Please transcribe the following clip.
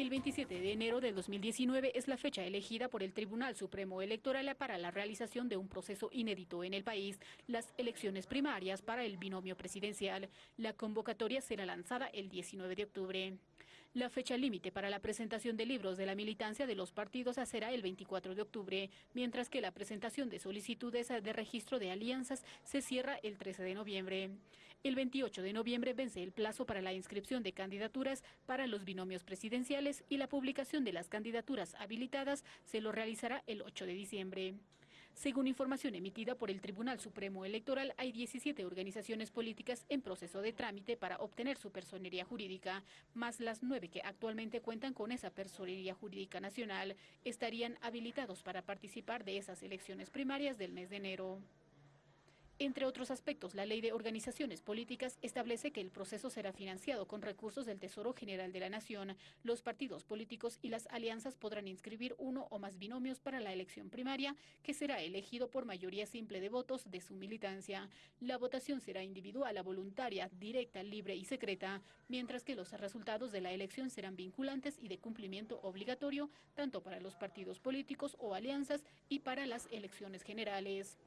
El 27 de enero de 2019 es la fecha elegida por el Tribunal Supremo Electoral para la realización de un proceso inédito en el país, las elecciones primarias para el binomio presidencial. La convocatoria será lanzada el 19 de octubre. La fecha límite para la presentación de libros de la militancia de los partidos será el 24 de octubre, mientras que la presentación de solicitudes de registro de alianzas se cierra el 13 de noviembre. El 28 de noviembre vence el plazo para la inscripción de candidaturas para los binomios presidenciales y la publicación de las candidaturas habilitadas se lo realizará el 8 de diciembre. Según información emitida por el Tribunal Supremo Electoral, hay 17 organizaciones políticas en proceso de trámite para obtener su personería jurídica, más las nueve que actualmente cuentan con esa personería jurídica nacional, estarían habilitados para participar de esas elecciones primarias del mes de enero. Entre otros aspectos, la Ley de Organizaciones Políticas establece que el proceso será financiado con recursos del Tesoro General de la Nación. Los partidos políticos y las alianzas podrán inscribir uno o más binomios para la elección primaria, que será elegido por mayoría simple de votos de su militancia. La votación será individual, voluntaria, directa, libre y secreta, mientras que los resultados de la elección serán vinculantes y de cumplimiento obligatorio, tanto para los partidos políticos o alianzas y para las elecciones generales.